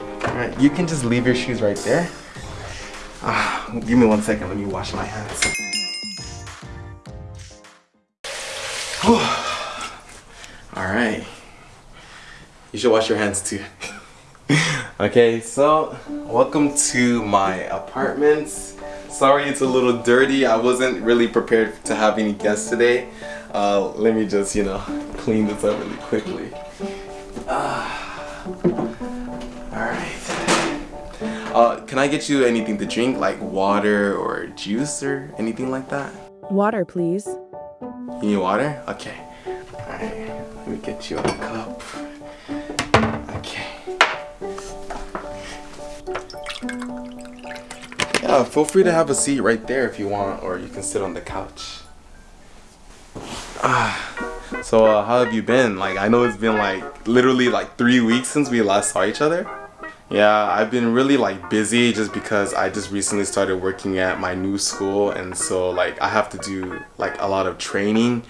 Alright, you can just leave your shoes right there. Ah, give me one second, let me wash my hands. Alright. You should wash your hands too. okay, so welcome to my apartment. Sorry it's a little dirty. I wasn't really prepared to have any guests today. Uh, let me just, you know, clean this up really quickly. Alright. Uh, can I get you anything to drink, like water or juice or anything like that? Water, please. You need water? Okay. Alright, let me get you a cup. Okay. Yeah, feel free to have a seat right there if you want, or you can sit on the couch. Ah, so uh, how have you been? Like, I know it's been like literally like three weeks since we last saw each other. Yeah, I've been really like busy just because I just recently started working at my new school and so like I have to do like a lot of training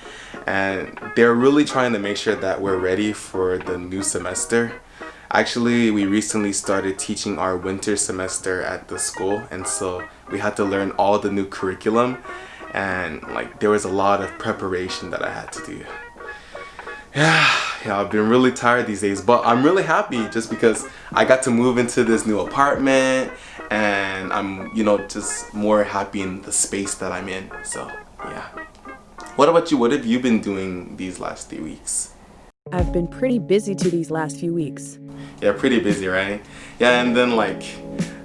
and they're really trying to make sure that we're ready for the new semester. Actually, we recently started teaching our winter semester at the school and so we had to learn all the new curriculum and like there was a lot of preparation that I had to do. Yeah, yeah, I've been really tired these days, but I'm really happy just because I got to move into this new apartment and I'm, you know, just more happy in the space that I'm in. So, yeah. What about you? What have you been doing these last three weeks? I've been pretty busy to these last few weeks. Yeah, pretty busy, right? Yeah, and then like,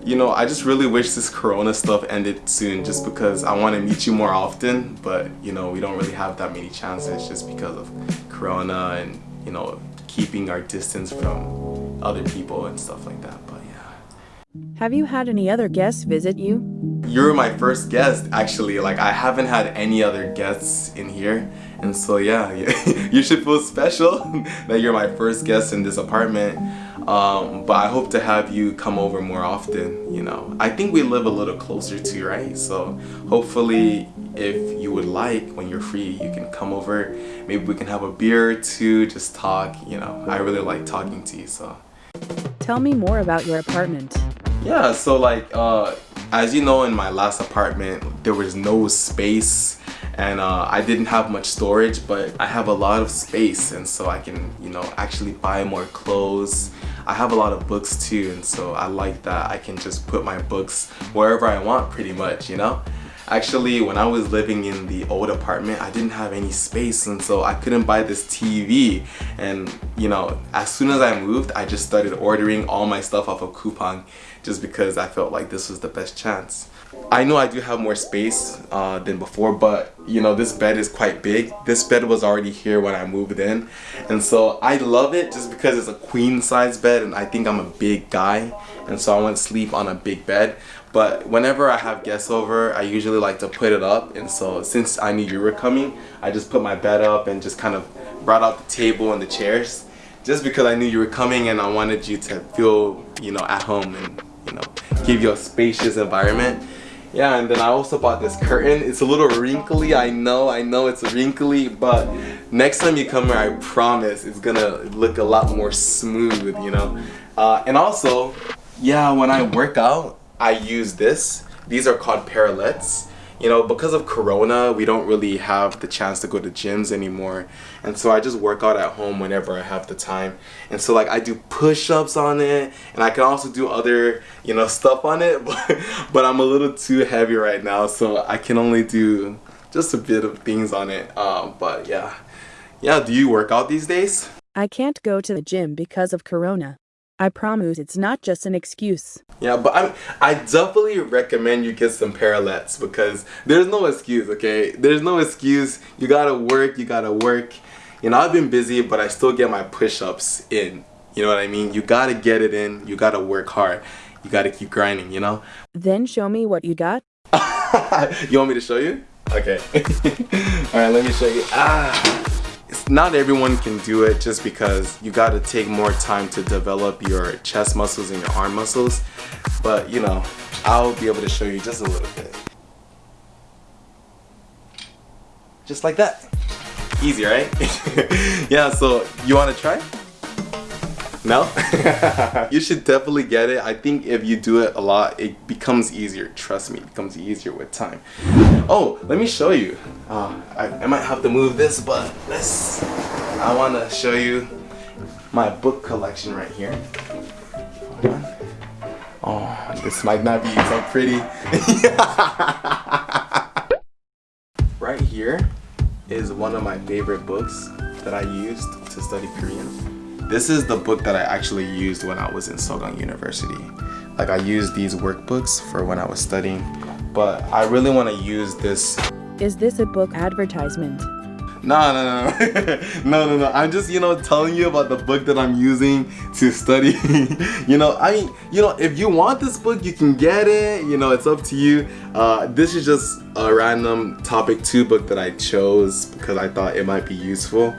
you know, I just really wish this corona stuff ended soon just because I want to meet you more often, but you know, we don't really have that many chances just because of corona and, you know, keeping our distance from other people and stuff like that, but yeah. Have you had any other guests visit you? You're my first guest actually, like I haven't had any other guests in here and so yeah, you should feel special that you're my first guest in this apartment. Um, but I hope to have you come over more often, you know. I think we live a little closer too, right? So hopefully if you would like, when you're free, you can come over. Maybe we can have a beer or two, just talk, you know. I really like talking to you, so. Tell me more about your apartment. Yeah, so like, uh, as you know, in my last apartment, there was no space and uh, I didn't have much storage but I have a lot of space and so I can you know actually buy more clothes I have a lot of books too and so I like that I can just put my books wherever I want pretty much you know Actually, when I was living in the old apartment, I didn't have any space and so I couldn't buy this TV. And you know, as soon as I moved, I just started ordering all my stuff off of Coupang just because I felt like this was the best chance. I know I do have more space uh, than before, but you know, this bed is quite big. This bed was already here when I moved in. And so I love it just because it's a queen size bed and I think I'm a big guy. And so I want to sleep on a big bed. But whenever I have guests over, I usually like to put it up. And so since I knew you were coming, I just put my bed up and just kind of brought out the table and the chairs. Just because I knew you were coming and I wanted you to feel, you know, at home and, you know, give you a spacious environment. Yeah, and then I also bought this curtain. It's a little wrinkly, I know, I know it's wrinkly, but next time you come here, I promise it's gonna look a lot more smooth, you know? Uh, and also, yeah, when I work out, I use this. These are called parallettes. You know, because of Corona, we don't really have the chance to go to gyms anymore. And so I just work out at home whenever I have the time. And so like I do push-ups on it and I can also do other, you know, stuff on it. But, but I'm a little too heavy right now. So I can only do just a bit of things on it. Um, but yeah. Yeah, do you work out these days? I can't go to the gym because of Corona. I promise it's not just an excuse. Yeah, but I'm, I definitely recommend you get some parallettes because there's no excuse, okay? There's no excuse. You gotta work, you gotta work. You know, I've been busy, but I still get my push-ups in. You know what I mean? You gotta get it in. You gotta work hard. You gotta keep grinding, you know? Then show me what you got. you want me to show you? Okay. Alright, let me show you. Ah not everyone can do it just because you got to take more time to develop your chest muscles and your arm muscles. But you know I'll be able to show you just a little bit. Just like that. Easy right? Yeah so you want to try No? you should definitely get it. I think if you do it a lot, it becomes easier. Trust me, it becomes easier with time. Oh, let me show you. Uh, I, I might have to move this, but let's, I want to show you my book collection right here. Oh, this might not be so pretty. right here is one of my favorite books that I used to study Korean. This is the book that I actually used when I was in Sogang University. Like I used these workbooks for when I was studying, but I really want to use this. Is this a book advertisement? No, no, no, no, no, no. I'm just, you know, telling you about the book that I'm using to study. you know, I mean, you know, if you want this book, you can get it. You know, it's up to you. Uh, this is just a random TOPIK two book that I chose because I thought it might be useful.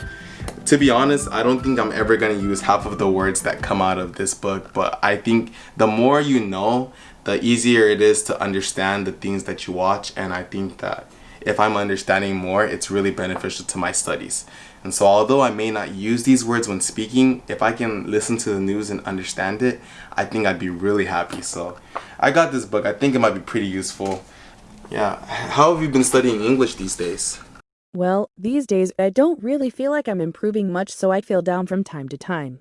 To be honest, I don't think I'm ever going to use half of the words that come out of this book, but I think the more you know, the easier it is to understand the things that you watch, and I think that if I'm understanding more, it's really beneficial to my studies. And so although I may not use these words when speaking, if I can listen to the news and understand it, I think I'd be really happy. So I got this book. I think it might be pretty useful. Yeah. How have you been studying English these days? Well, these days I don't really feel like I'm improving much, so I feel down from time to time.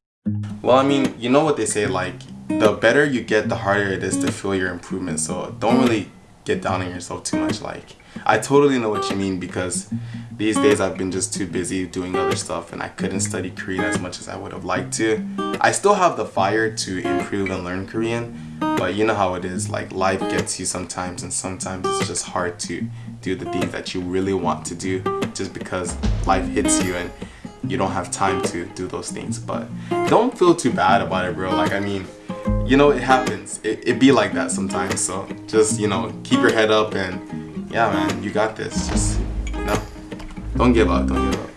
Well, I mean, you know what they say, like, the better you get, the harder it is to feel your improvement. So don't really get down on yourself too much. Like, I totally know what you mean because these days I've been just too busy doing other stuff and I couldn't study Korean as much as I would have liked to. I still have the fire to improve and learn Korean, but you know how it is, like life gets you sometimes and sometimes it's just hard to do the things that you really want to do just because life hits you and you don't have time to do those things. But don't feel too bad about it, bro. Like, I mean, you know, it happens. It, it be like that sometimes. So just, you know, keep your head up and yeah, man, you got this. Just, you know, don't give up, don't give up.